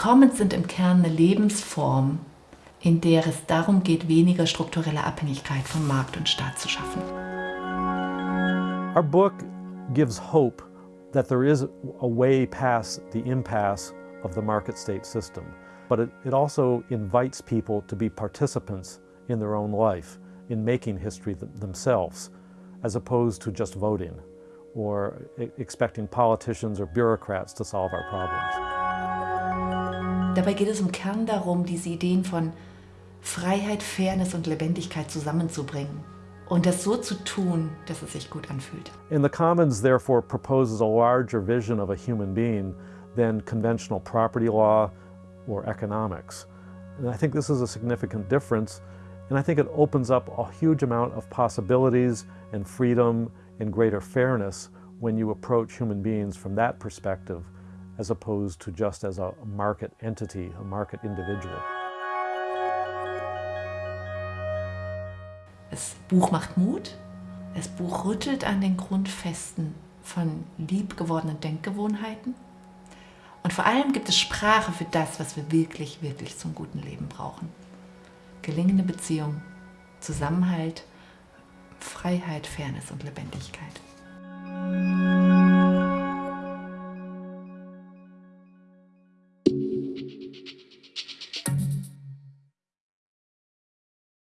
Commons sind im Kern eine Lebensform, in der es darum geht, weniger strukturelle Abhängigkeit von Markt und Staat zu schaffen. Our book gives hope that there is a way past the impasse of the market state system, but it, it also invites people to be participants in their own life, in making history th themselves, as opposed to just voting or expecting politicians or bureaucrats to solve our problems. Dabei geht es im Kern darum, diese Ideen von Freiheit, Fairness und Lebendigkeit zusammenzubringen und das so zu tun, dass es sich gut anfühlt. In the Commons therefore proposes a larger vision of a human being than conventional property law or economics. And I think this is a significant difference and I think it opens up a huge amount of possibilities and freedom and greater fairness when you approach human beings from that perspective as opposed to just as a market entity, a market individual. Das Buch macht Mut. Das Buch rüttelt an den Grundfesten von liebgewordenen Denkgewohnheiten. Und vor allem gibt es Sprache für das, was wir wirklich, wirklich zum guten Leben brauchen. Gelingende Beziehung, Zusammenhalt, Freiheit, Fairness und Lebendigkeit.